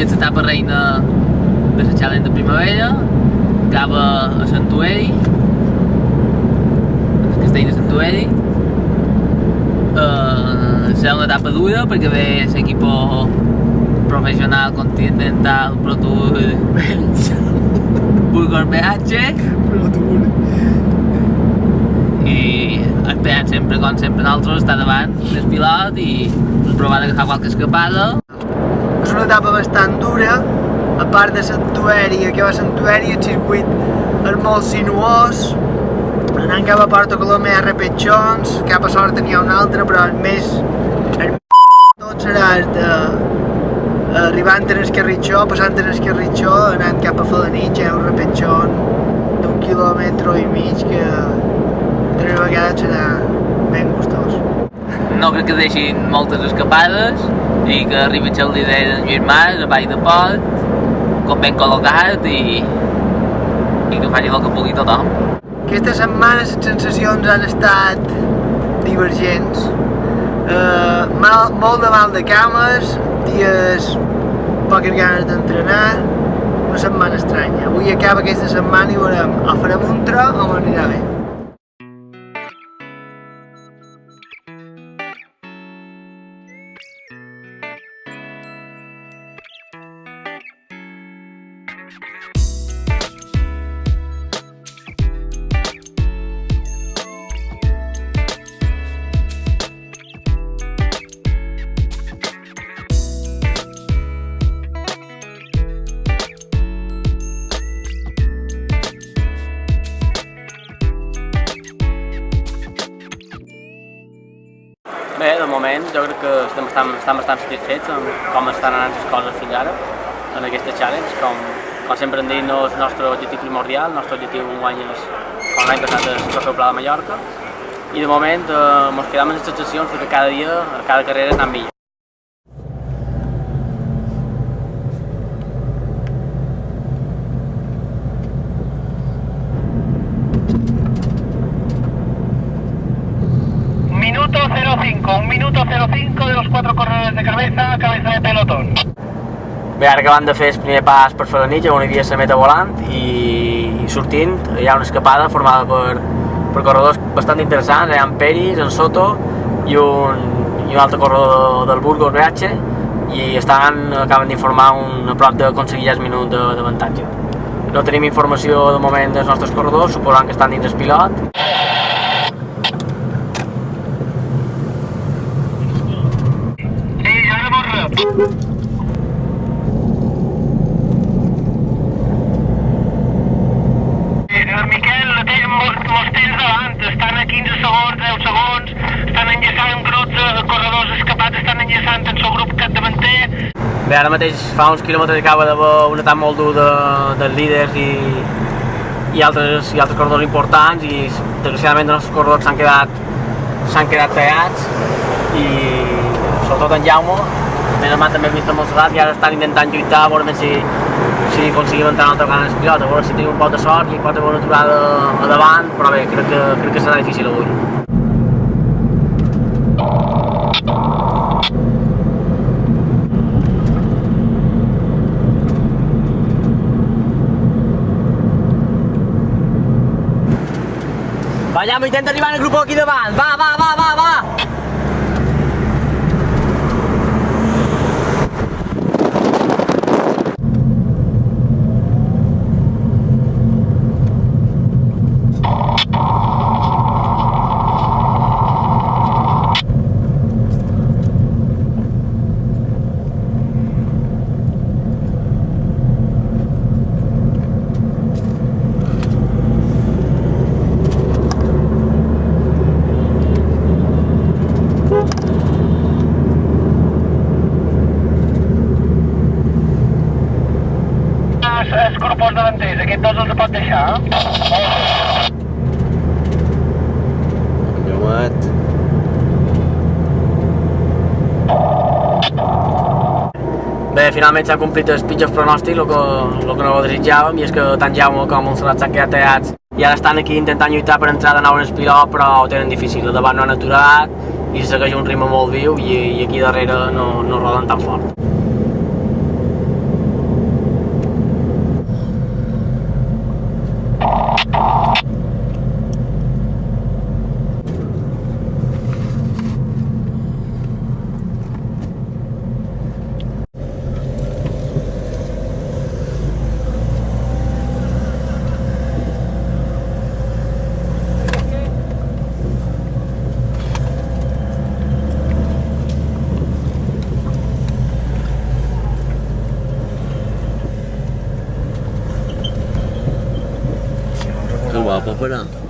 és l'etapa reina de la Challenge de primavera, acaba a Santueri, el castell de Santueri. Uh, serà una etapa dura perquè ve l'equip professional continental Pro Tour Burgos BH Pro Tour. i esperant sempre, com sempre nosaltres, estar davant del pilot i provar d'agafar qualque escapada. És una etapa bastant dura, a part de Santueri, que va a Santueri, el circuit és molt sinuós, anant cap a Porto Colomé a repetxons, cap a Sort n'hi ha un altre, però el més... El tot serà el de arribant en Esquerritxó, passant en Esquerritxó, anant cap a Falanitx, hi ha un repetxon d'un quilòmetre i mig que tres vegades serà ben gustós. No crec que deixin moltes escapades i que arribi el líder d'en Lluís Mas a Vall de Pot, com ben col·locat i, i que faci el que pugui tothom. Aquesta setmana les sensacions han estat divergents. Uh, mal, molt de mal de cames, dies poques ganes d'entrenar, una setmana estranya. Avui acaba aquesta setmana i veurem, o farem un tro o m'anirà bé. De moment jo crec que estem bastant, estan bastant satisfets amb com estan anant les coses fins ara en aquesta challenge. Com, com sempre hem dit, no és el nostre objectiu primordial, el nostre objectiu un any és, com l'any passat, és el trofeu Pla de Mallorca. I de moment eh, quedem amb les sensacions que cada dia, cada carrera és millor. Minuto 05, un minuto 05 de los cuatro corredores de cabeza, cabeza de pelotón. Bé, ara acabant de fer el primer pas per Falanitx, on hi havia la meta volant, i, i sortint hi ha una escapada formada per, per corredors bastant interessants, hi ha en Peris, en Soto i un, i un altre corredor del Burgos BH, i estan, acaben d'informar un, a prop d'aconseguir ja el minut d'avantatge. No tenim informació de moment dels nostres corredors, suposant que estan dins el pilot. Molts temps davant, estan a 15 segons, 10 segons, estan de corredors escapats, estan grup Bé, ara mateix fa uns quilòmetres acaba d'haver un atac molt dur de, dels líders i, i, altres, i altres corredors importants i desgraciadament els corredors s'han quedat quedat tallats i sobretot en Jaume menys mal també hem vist molt solat i ara estan intentant lluitar a veure si, si aconseguim entrar una altra vegada en el pilot, a veure si tenim un poc de sort i pot haver una aturada a davant, però bé, crec que, crec que serà difícil avui. Va, Jaume, intenta arribar en el grup aquí davant, va, va, va, va, va! els, els davanters, aquests dos els pot deixar. eh? Llomet. Bé, finalment s'han complit els pitjors pronòstics, el que, el que no desitjàvem, i és que tant Jaume com Montserrat s'han quedat tallats i ara estan aquí intentant lluitar per entrar de nou en el pilot, però ho tenen difícil. Al davant no han aturat i segueix un ritme molt viu i, i aquí darrere no, no roden tan fort. para afuera.